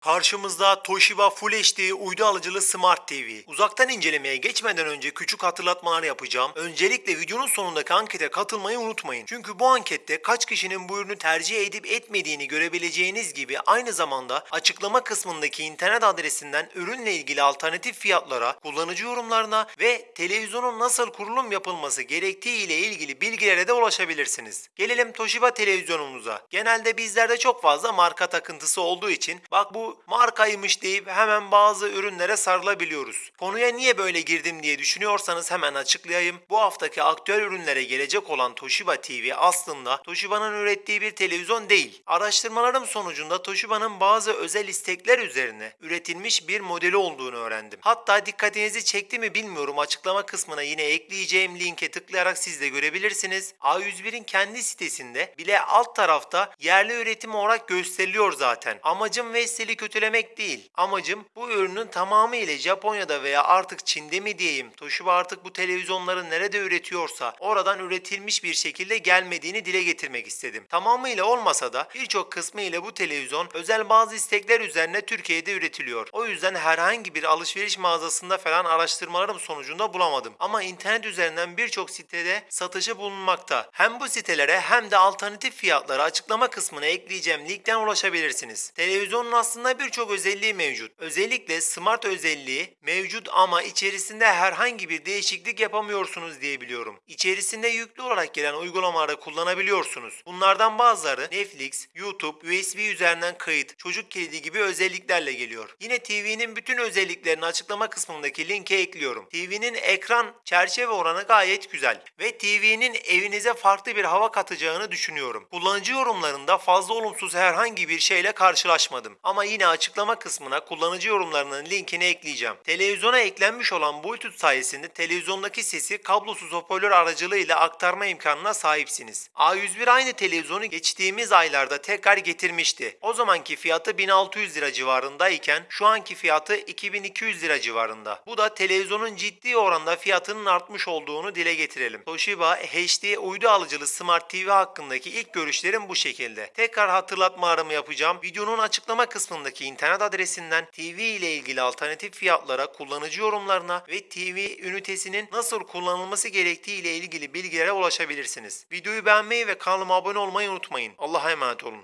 Karşımızda Toshiba Full HD uydu alıcılı Smart TV. Uzaktan incelemeye geçmeden önce küçük hatırlatmalar yapacağım. Öncelikle videonun sonundaki ankete katılmayı unutmayın. Çünkü bu ankette kaç kişinin bu ürünü tercih edip etmediğini görebileceğiniz gibi aynı zamanda açıklama kısmındaki internet adresinden ürünle ilgili alternatif fiyatlara, kullanıcı yorumlarına ve televizyonun nasıl kurulum yapılması gerektiği ile ilgili bilgilere de ulaşabilirsiniz. Gelelim Toshiba televizyonumuza. Genelde bizlerde çok fazla marka takıntısı olduğu için bak bu markaymış deyip hemen bazı ürünlere sarılabiliyoruz. Konuya niye böyle girdim diye düşünüyorsanız hemen açıklayayım. Bu haftaki aktüel ürünlere gelecek olan Toshiba TV aslında Toshiba'nın ürettiği bir televizyon değil. Araştırmalarım sonucunda Toshiba'nın bazı özel istekler üzerine üretilmiş bir modeli olduğunu öğrendim. Hatta dikkatinizi çekti mi bilmiyorum açıklama kısmına yine ekleyeceğim linke tıklayarak siz de görebilirsiniz. A101'in kendi sitesinde bile alt tarafta yerli üretim olarak gösteriliyor zaten. Amacım Vestel'i kötülemek değil. Amacım bu ürünün tamamıyla Japonya'da veya artık Çin'de mi diyeyim Toshiba artık bu televizyonları nerede üretiyorsa oradan üretilmiş bir şekilde gelmediğini dile getirmek istedim. Tamamıyla olmasa da birçok kısmı ile bu televizyon özel bazı istekler üzerine Türkiye'de üretiliyor. O yüzden herhangi bir alışveriş mağazasında falan araştırmalarım sonucunda bulamadım. Ama internet üzerinden birçok sitede satışı bulunmakta. Hem bu sitelere hem de alternatif fiyatları açıklama kısmına ekleyeceğim linkten ulaşabilirsiniz. Televizyonun aslında birçok özelliği mevcut. Özellikle smart özelliği mevcut ama içerisinde herhangi bir değişiklik yapamıyorsunuz diye biliyorum. İçerisinde yüklü olarak gelen uygulamaları kullanabiliyorsunuz. Bunlardan bazıları Netflix, YouTube, USB üzerinden kayıt, çocuk kilidi gibi özelliklerle geliyor. Yine TV'nin bütün özelliklerini açıklama kısmındaki linke ekliyorum. TV'nin ekran çerçeve oranı gayet güzel ve TV'nin evinize farklı bir hava katacağını düşünüyorum. Kullanıcı yorumlarında fazla olumsuz herhangi bir şeyle karşılaşmadım. Ama yine açıklama kısmına kullanıcı yorumlarının linkini ekleyeceğim. Televizyona eklenmiş olan Bluetooth sayesinde televizyondaki sesi kablosuz hoparlör aracılığıyla aktarma imkanına sahipsiniz. A101 aynı televizyonu geçtiğimiz aylarda tekrar getirmişti. O zamanki fiyatı 1600 lira civarındayken şu anki fiyatı 2200 lira civarında. Bu da televizyonun ciddi oranda fiyatının artmış olduğunu dile getirelim. Toshiba HD uydu alıcılı Smart TV hakkındaki ilk görüşlerim bu şekilde. Tekrar hatırlatmalarımı yapacağım. Videonun açıklama kısmındaki internet adresinden TV ile ilgili alternatif fiyatlara, kullanıcı yorumlarına ve TV ünitesinin nasıl kullanılması gerektiği ile ilgili bilgilere ulaşabilirsiniz. Videoyu beğenmeyi ve kanalıma abone olmayı unutmayın. Allah'a emanet olun.